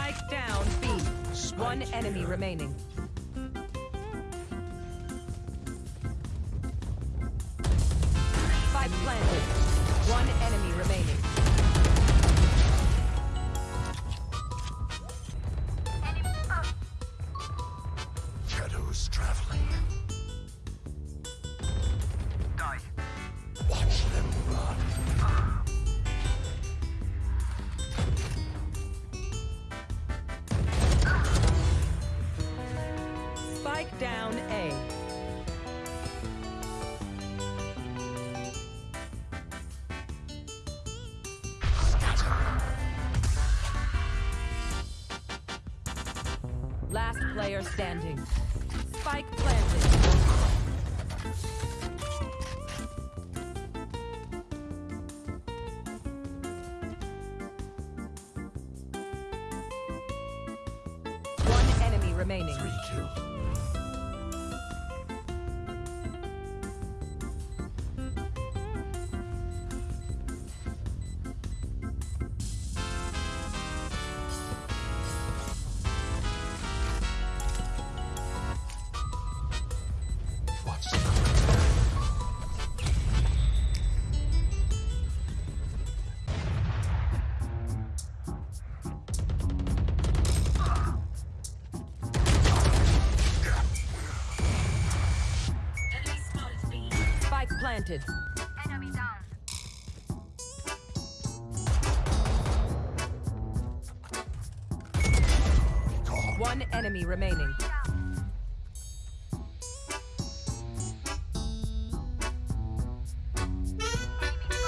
Spike down B. One enemy remaining. Spike planted. One enemy remaining. Spike down A. Last player standing. Spike planted. One enemy remaining. Three kills. Planted. Enemy down. One enemy remaining.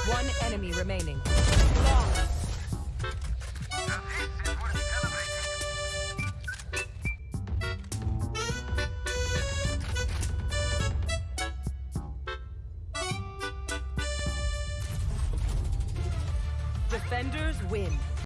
One enemy remaining. Defenders win.